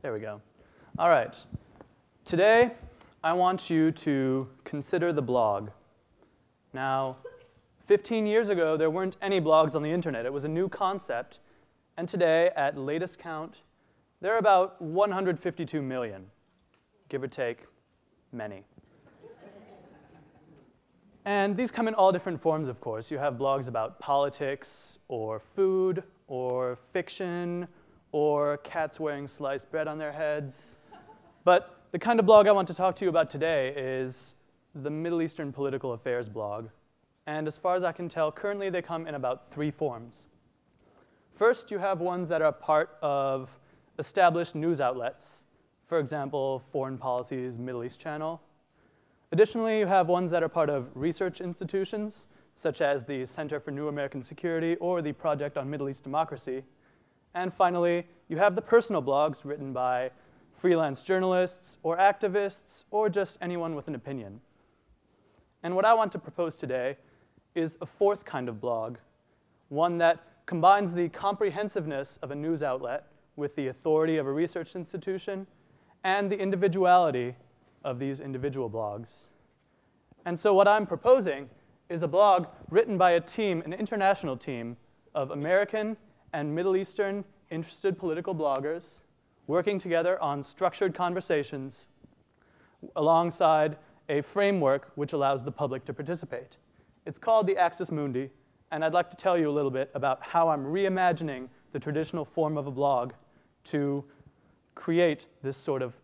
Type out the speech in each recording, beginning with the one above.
There we go. All right. Today, I want you to consider the blog. Now, 15 years ago, there weren't any blogs on the internet. It was a new concept. And today, at latest count, there are about 152 million, give or take, many. And these come in all different forms, of course. You have blogs about politics, or food, or fiction, or cats wearing sliced bread on their heads. But the kind of blog I want to talk to you about today is the Middle Eastern Political Affairs blog. And as far as I can tell, currently they come in about three forms. First, you have ones that are part of established news outlets, for example, Foreign Policy's Middle East Channel. Additionally, you have ones that are part of research institutions, such as the Center for New American Security or the Project on Middle East Democracy. And finally, you have the personal blogs written by freelance journalists or activists or just anyone with an opinion. And what I want to propose today is a fourth kind of blog, one that combines the comprehensiveness of a news outlet with the authority of a research institution and the individuality of these individual blogs. And so what I'm proposing is a blog written by a team, an international team, of American and Middle Eastern interested political bloggers working together on structured conversations alongside a framework which allows the public to participate. It's called the Axis Mundi, and I'd like to tell you a little bit about how I'm reimagining the traditional form of a blog to create this sort of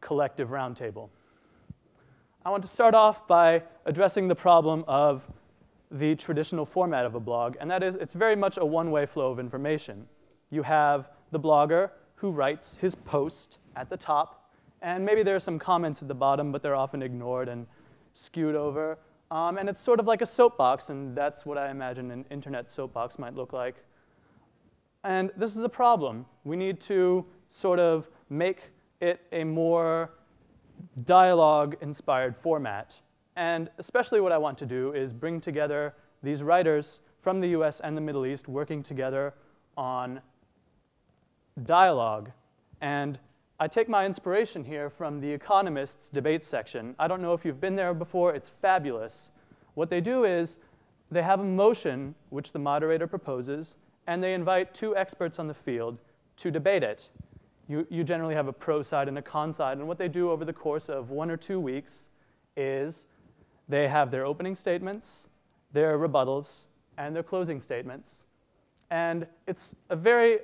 collective roundtable. I want to start off by addressing the problem of the traditional format of a blog, and that is it's very much a one-way flow of information. You have the blogger who writes his post at the top, and maybe there are some comments at the bottom, but they're often ignored and skewed over. Um, and it's sort of like a soapbox, and that's what I imagine an internet soapbox might look like. And this is a problem. We need to sort of make it a more dialogue-inspired format. And especially what I want to do is bring together these writers from the US and the Middle East working together on dialogue. And I take my inspiration here from The Economist's debate section. I don't know if you've been there before, it's fabulous. What they do is they have a motion which the moderator proposes, and they invite two experts on the field to debate it. You, you generally have a pro side and a con side, and what they do over the course of one or two weeks is they have their opening statements, their rebuttals, and their closing statements. And it's a very,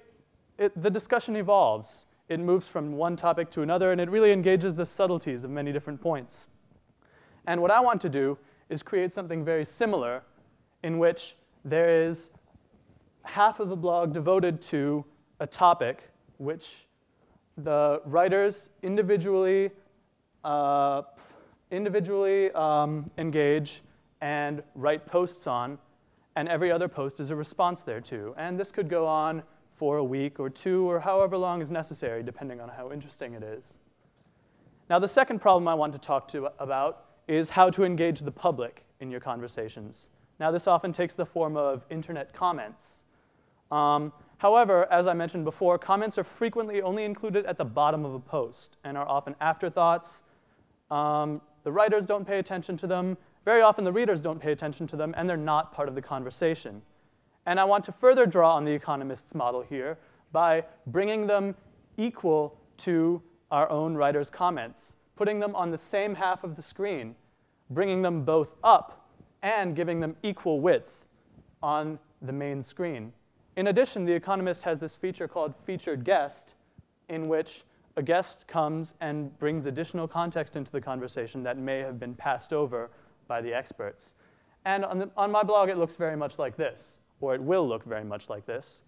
it, the discussion evolves. It moves from one topic to another, and it really engages the subtleties of many different points. And what I want to do is create something very similar in which there is half of the blog devoted to a topic which the writers individually, uh, individually um, engage and write posts on, and every other post is a response thereto. And this could go on for a week or two or however long is necessary, depending on how interesting it is. Now, the second problem I want to talk to about is how to engage the public in your conversations. Now, this often takes the form of internet comments. Um, however, as I mentioned before, comments are frequently only included at the bottom of a post and are often afterthoughts. Um, the writers don't pay attention to them. Very often the readers don't pay attention to them, and they're not part of the conversation. And I want to further draw on the economist's model here by bringing them equal to our own writer's comments, putting them on the same half of the screen, bringing them both up, and giving them equal width on the main screen. In addition, The Economist has this feature called Featured Guest, in which a guest comes and brings additional context into the conversation that may have been passed over by the experts. And on, the, on my blog, it looks very much like this, or it will look very much like this.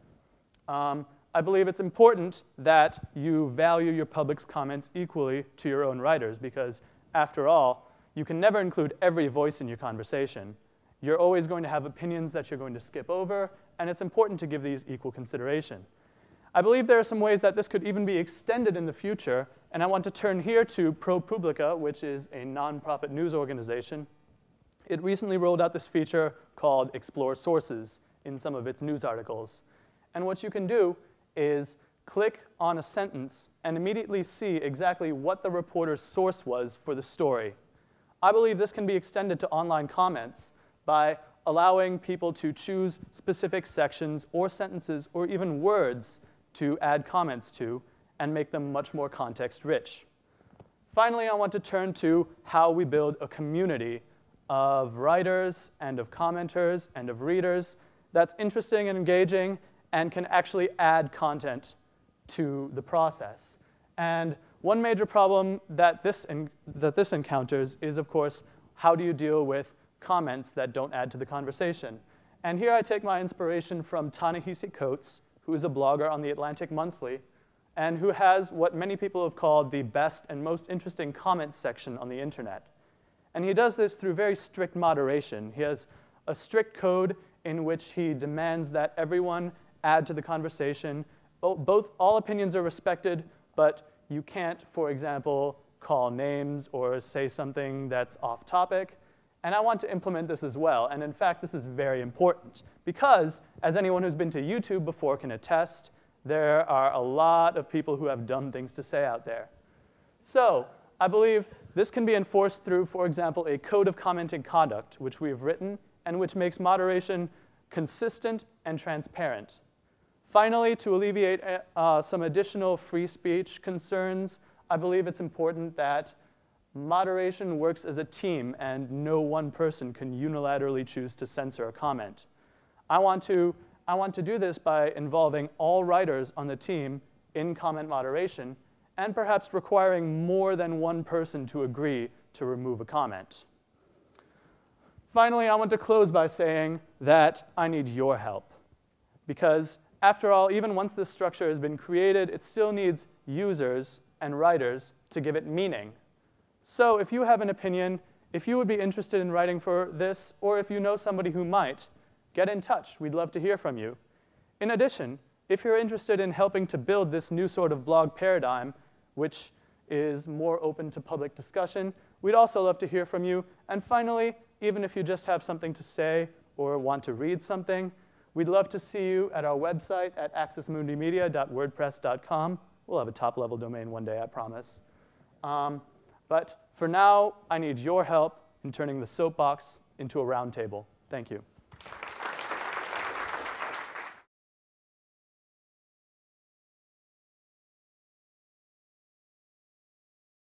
Um, I believe it's important that you value your public's comments equally to your own writers, because after all, you can never include every voice in your conversation. You're always going to have opinions that you're going to skip over, and it's important to give these equal consideration. I believe there are some ways that this could even be extended in the future, and I want to turn here to ProPublica, which is a nonprofit news organization it recently rolled out this feature called Explore Sources in some of its news articles. And what you can do is click on a sentence and immediately see exactly what the reporter's source was for the story. I believe this can be extended to online comments by allowing people to choose specific sections or sentences or even words to add comments to and make them much more context rich. Finally, I want to turn to how we build a community of writers and of commenters and of readers that's interesting and engaging and can actually add content to the process. And one major problem that this, that this encounters is, of course, how do you deal with comments that don't add to the conversation? And here I take my inspiration from Ta-Nehisi Coates, who is a blogger on the Atlantic Monthly, and who has what many people have called the best and most interesting comments section on the internet. And he does this through very strict moderation. He has a strict code in which he demands that everyone add to the conversation. Both, all opinions are respected, but you can't, for example, call names or say something that's off topic. And I want to implement this as well. And in fact, this is very important because, as anyone who's been to YouTube before can attest, there are a lot of people who have dumb things to say out there. So I believe this can be enforced through, for example, a code of commenting conduct, which we have written and which makes moderation consistent and transparent. Finally, to alleviate uh, some additional free speech concerns, I believe it's important that moderation works as a team and no one person can unilaterally choose to censor a comment. I want to, I want to do this by involving all writers on the team in comment moderation and perhaps requiring more than one person to agree to remove a comment. Finally, I want to close by saying that I need your help because after all, even once this structure has been created, it still needs users and writers to give it meaning. So if you have an opinion, if you would be interested in writing for this, or if you know somebody who might, get in touch. We'd love to hear from you. In addition, if you're interested in helping to build this new sort of blog paradigm, which is more open to public discussion, we'd also love to hear from you. And finally, even if you just have something to say or want to read something, We'd love to see you at our website at axismundimedia.wordpress.com. We'll have a top-level domain one day, I promise. Um, but for now, I need your help in turning the soapbox into a roundtable. Thank you.